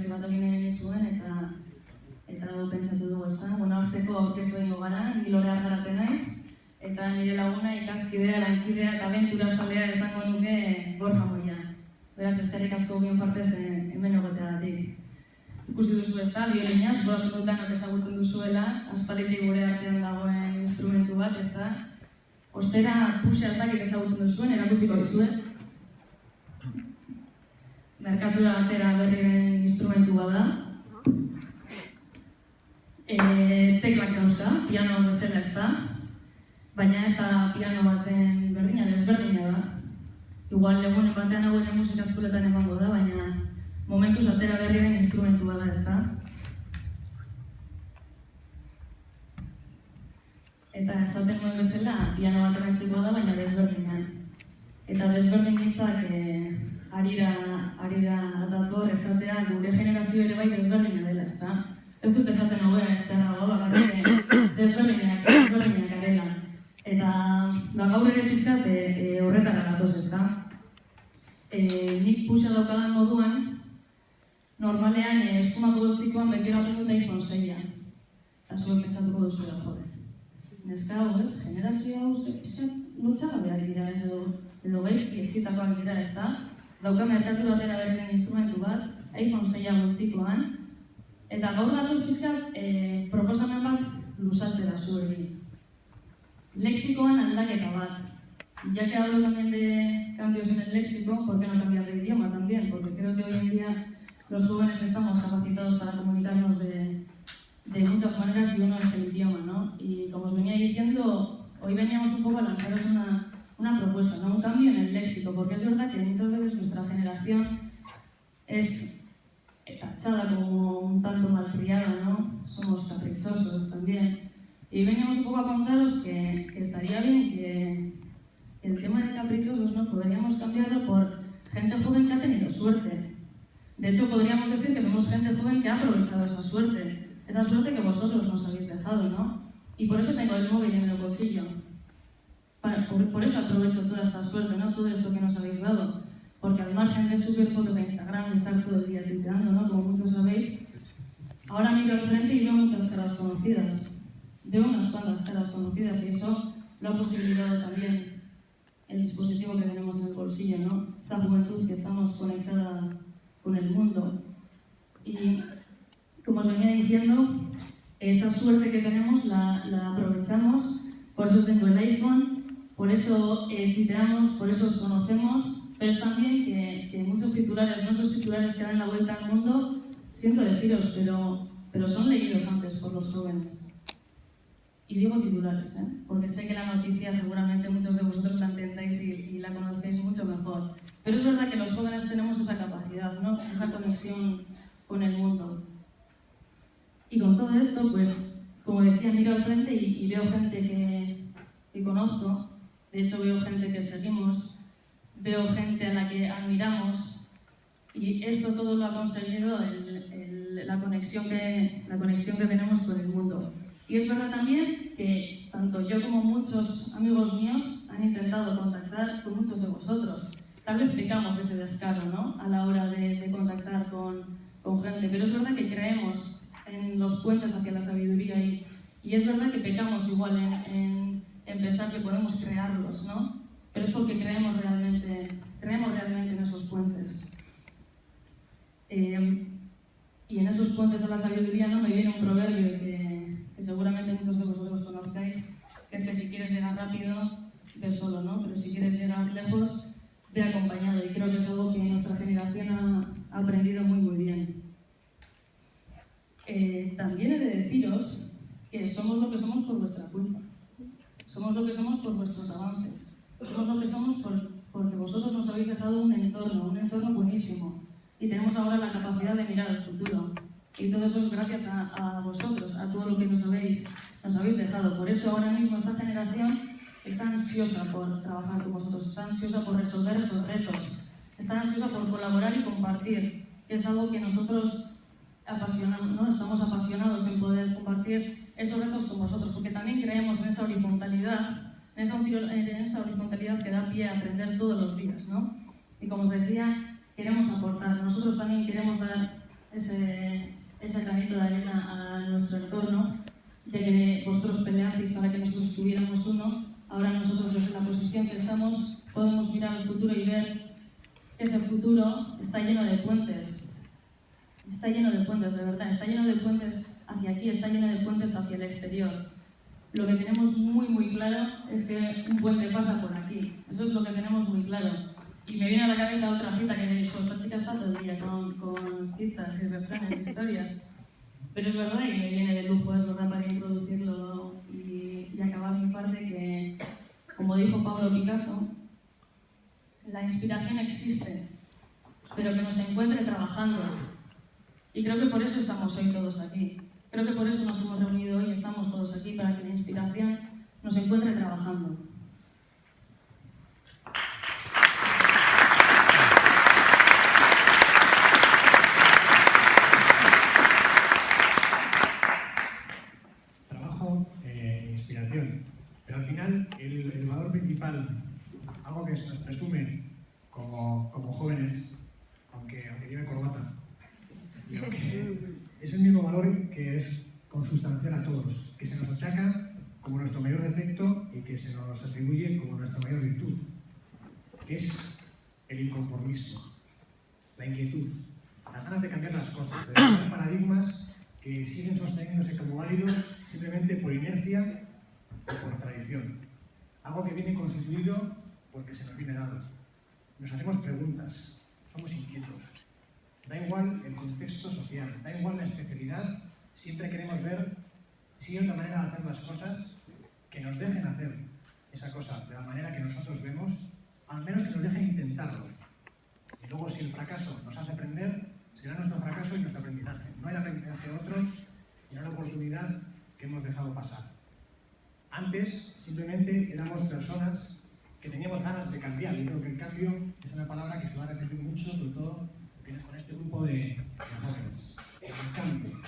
berezi bat egin egin zuen, eta eta hau pentsatu dugu, ez da? Bueno, azteko aurkeztu egingo gara, ni lore argaraten naiz, eta nire laguna ikaskidea, lankidea eta aventura zalea esango nuke Borja Moia. Beraz, eskerrik asko bion partez hemen egotea datik. Ikusi duzu ez da, biolinaz, bola zututan ezagutzen duzuela, aspalditik gure artean dagoen instrumentu bat, ez da? Ostera, puse altakik ezagutzen duzuen, erakutsiko duzuen. Merkatura batera berriren instrumentu bat da. E, teklak dauzka, piano bezala ez da, baina ez da piano baten berdina, desberdina da. Igual legunen batean hau ere musika eskoletan emango da, baina momentuz atera berriren instrumentu bada ez da. Eta esaten nuen bezala, piano bat da, baina desberdinan. Eta desberdin hitzak eh, arira, arira dator esatea gure generazio ere bai desberdina dela, ez da? Ez dut esaten hau ez txarra bakarrik desberdinak, desberdinak garela. Eta ba, gaur ere pizkat e, e, horretara gatoz, ez da? E, nik puxa daukadan moduan, normalean e, eskumako dutzikoan bekeratzen dut iPhone 6 Eta zuen pentsatuko duzu da, jode. Neska hau ez, generazio hau, ze pizkat lotxagabeak dira ez edo, edo gaizki ezitakoak dira ez da? Dauka merkatu batera berren instrumentu bat, iPhone 6 dutzikoan, eta gaur gatoz pizkat e, proposamen bat luzatzera zuekin. Lexikoan aldaketa bat. Ya que hablo también de cambios en el léxico, ¿por qué no cambiar de idioma también? Porque creo que hoy en día los jóvenes estamos capacitados para comunicarnos de, de muchas maneras y uno es el idioma, ¿no? Y como os venía diciendo, hoy veníamos un poco a lanzaros una, una propuesta, ¿no? Un cambio en el léxico, porque es verdad que muchas veces nuestra generación es tachada como un tanto malcriada, ¿no? Somos caprichosos también. Y veníamos un poco a contaros que, que estaría bien que el tema de caprichosos no podríamos cambiarlo por gente joven que ha tenido suerte. De hecho, podríamos decir que somos gente joven que ha aprovechado esa suerte, esa suerte que vosotros nos habéis dejado, ¿no? Y por eso tengo el móvil en el bolsillo. Por, por, eso aprovecho toda esta suerte, ¿no? Todo esto que nos habéis dado. Porque al margen de subir fotos a Instagram y estar todo el día tuiteando, ¿no? Como muchos sabéis, ahora miro al frente y veo muchas caras conocidas de unas cuantas caras conocidas y eso lo ha posibilitado también el dispositivo que tenemos en el bolsillo, ¿no? Esta juventud que estamos conectada con el mundo. Y como os venía diciendo, esa suerte que tenemos la, la aprovechamos, por eso tengo el iPhone, por eso eh, tuiteamos, por eso os conocemos, pero es también que, que muchos titulares, no esos titulares que dan la vuelta al mundo, siento deciros, pero, pero son leídos antes por los jóvenes. Y digo titulares, ¿eh? porque sé que la noticia seguramente muchos de vosotros la entendáis y, y, la conocéis mucho mejor. Pero es verdad que los jóvenes tenemos esa capacidad, ¿no? esa conexión con el mundo. Y con todo esto, pues, como decía, miro al frente y, y veo gente que, que, conozco, de hecho veo gente que seguimos, veo gente a la que admiramos, y esto todo lo ha conseguido el, la, conexión que, la conexión que tenemos con el mundo. Y es verdad también que tanto yo como muchos amigos míos han intentado contactar con muchos de vosotros. Tal vez pecamos de ese descaro ¿no? a la hora de, contactar con, gente, pero es verdad que creemos en los puentes hacia la sabiduría y, es verdad que pecamos igual en, en, pensar que podemos crearlos, ¿no? pero es porque creemos realmente, creemos realmente en esos puentes. Eh, y en esos puentes a la sabiduría ¿no? me viene un proverbio que seguramente muchos de vosotros conozcáis, que es que si quieres llegar rápido, ve solo, ¿no? Pero si quieres llegar lejos, ve acompañado. Y creo que es algo que nuestra generación ha, aprendido muy, muy bien. Eh, también he de deciros que somos lo que somos por vuestra culpa. Somos lo que somos por vuestros avances. Somos lo que somos por, porque vosotros nos habéis dejado un entorno, un entorno buenísimo. Y tenemos ahora la capacidad de mirar al futuro. Y todo eso es gracias a, a, vosotros, a todo lo que nos habéis, nos habéis dejado. Por eso ahora mismo esta generación está ansiosa por trabajar con vosotros, está ansiosa por resolver esos retos, está ansiosa por colaborar y compartir, que es algo que nosotros apasionamos, ¿no? estamos apasionados en poder compartir esos retos con vosotros, porque también creemos en esa horizontalidad, en esa, horizontalidad que da pie a aprender todos los días. ¿no? Y como os decía, queremos aportar, nosotros también queremos dar ese, ese granito de arena a nuestro entorno, ya que vosotros peleasteis para que nosotros tuviéramos uno, ahora nosotros desde la posición que estamos podemos mirar al futuro y ver que ese futuro está lleno de puentes. Está lleno de puentes, de verdad, está lleno de puentes hacia aquí, está lleno de puentes hacia el exterior. Lo que tenemos muy, muy claro es que un puente pasa por aquí. Eso es lo que tenemos muy claro. Y me viene a la cabeza otra cita que me dijo, esta chica está todo el día con, con citas y refranes, historias. Pero es verdad y me viene de lujo, es verdad, para introducirlo y, y acabar mi parte que, como dijo Pablo Picasso, la inspiración existe, pero que nos encuentre trabajando. Y creo que por eso estamos hoy todos aquí. Creo que por eso nos hemos reunido hoy y estamos todos aquí, para que la inspiración nos encuentre trabajando. Trabajo e inspiración. Pero al final, el, el valor principal, algo que se nos presume como, como jóvenes, aunque, aunque lleve corbata, y aunque es el mismo valor que es consustancial a todos, que se nos achaca como nuestro mayor defecto y que se atribuye como nuestra mayor virtud, es el inconformismo, la inquietud, las ganas de cambiar las cosas, de cambiar paradigmas que siguen sosteniéndose como válidos simplemente por inercia o por tradición. Algo que viene constituido porque se nos viene dado. Nos hacemos preguntas, somos inquietos. Da igual el contexto social, da igual la especialidad, siempre queremos ver si hay otra manera de hacer las cosas que nos dejen hacer esa cosa de la manera que nosotros vemos, al menos que nos dejen intentarlo. Y luego si el fracaso nos hace aprender, será nuestro fracaso y nuestro aprendizaje. No el aprendizaje de otros y la oportunidad que hemos dejado pasar. Antes simplemente éramos personas que teníamos ganas de cambiar. Yo creo que el cambio es una palabra que se va a repetir mucho, sobre todo con este grupo de jóvenes. El cambio.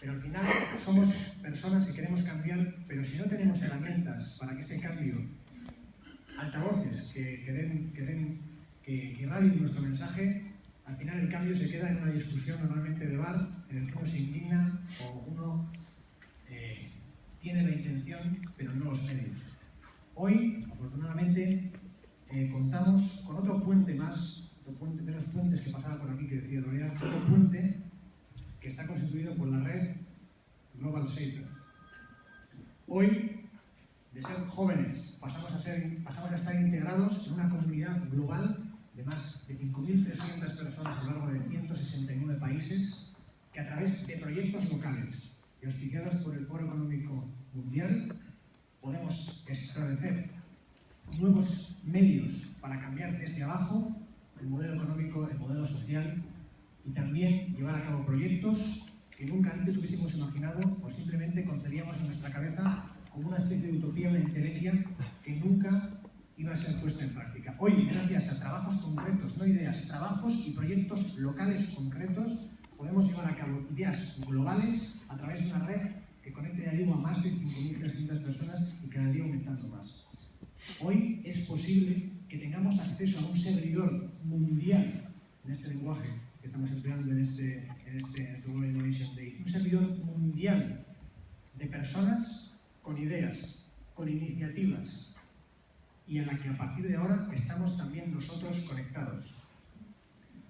Pero al final somos personas que queremos cambiar, pero si no tenemos herramientas para que ese cambio, altavoces que, den, que, den, que, nuestro mensaje, al final el cambio se queda en una discusión normalmente de bar, en el que uno se indigna o uno eh, tiene la intención, pero no los medios. Hoy, afortunadamente, eh, contamos con otro puente más, otro puente de los puentes que pasaba por aquí, que decía Lorea, otro puente que está constituido por la red Hoy, de ser jóvenes, pasamos a, ser, pasamos a estar integrados en una comunidad global de más de 5.300 personas a lo largo de 169 países que a través de proyectos locales y auspiciados por el Foro Económico Mundial podemos establecer nuevos medios para cambiar desde abajo el modelo económico, el modelo social y también llevar a cabo proyectos que nunca antes hubiésemos imaginado o simplemente concebíamos en nuestra cabeza como una especie de utopía, una entelequia que nunca iba a ser puesta en práctica. Hoy, gracias a trabajos concretos, no ideas, trabajos y proyectos locales concretos, podemos llevar a cabo ideas globales a través de una red que conecte, ya digo, a más de 5.300 personas y cada día aumentando más. Hoy es posible que tengamos acceso a un servidor mundial en este lenguaje que estamos empleando en este, este, este Innovation Day, un servidor mundial de personas con ideas, con iniciativas, y en la que a partir de ahora estamos también nosotros conectados.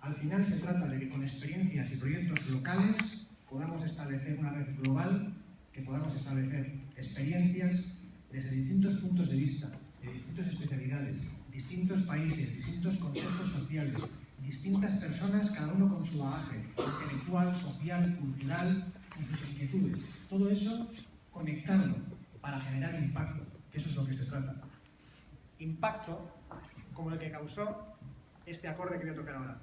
Al final se trata de que con experiencias y proyectos locales podamos establecer una red global, que podamos establecer experiencias desde distintos puntos de vista, de distintas especialidades, distintos países, distintos contextos sociales, distintas personas, cada uno con su bagaje intelectual, social, cultural y sus inquietudes. Todo eso conectarlo para generar impacto, que eso es lo que se trata impacto como el que causó este acorde que voy a tocar ahora.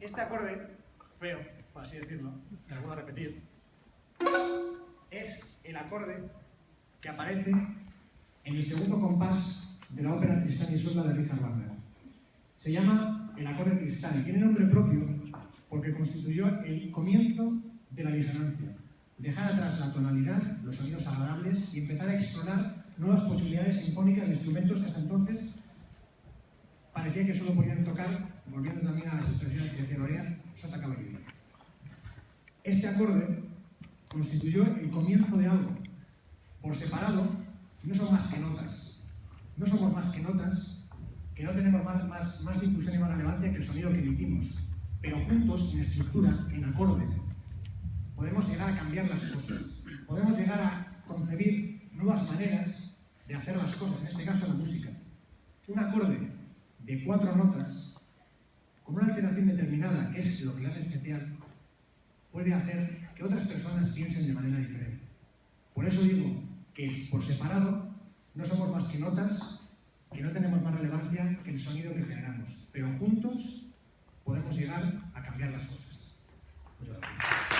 Este acorde, feo, por así decirlo, me lo voy a repetir, es el acorde que aparece en el segundo compás de la ópera Tristán y Isolda de Richard Wagner. Se llama el acorde Tristán y tiene nombre propio porque constituyó el comienzo de la disonancia dejar atrás la tonalidad, los sonidos agradables y empezar a explorar nuevas posibilidades sinfónicas de instrumentos que hasta entonces parecía que solo podían tocar volviendo también a las expresiones que decía Lorea, Sota vivir. Este acorde constituyó el comienzo de algo. Por separado, no son más que notas. No somos más que notas, que no tenemos más, más, más difusión y más relevancia que el sonido que emitimos. Pero juntos, en estructura, en acorde, podemos llegar a cambiar las cosas. Podemos llegar a concebir nuevas maneras de hacer las cosas, en este caso la música. Un acorde de cuatro notas, con una alteración determinada, que es lo que le hace especial, puede hacer que otras personas piensen de manera diferente. Por eso digo que por separado no somos más que notas, que no tenemos más relevancia que el sonido que generamos, pero juntos podemos llegar a cambiar las cosas. Muchas gracias.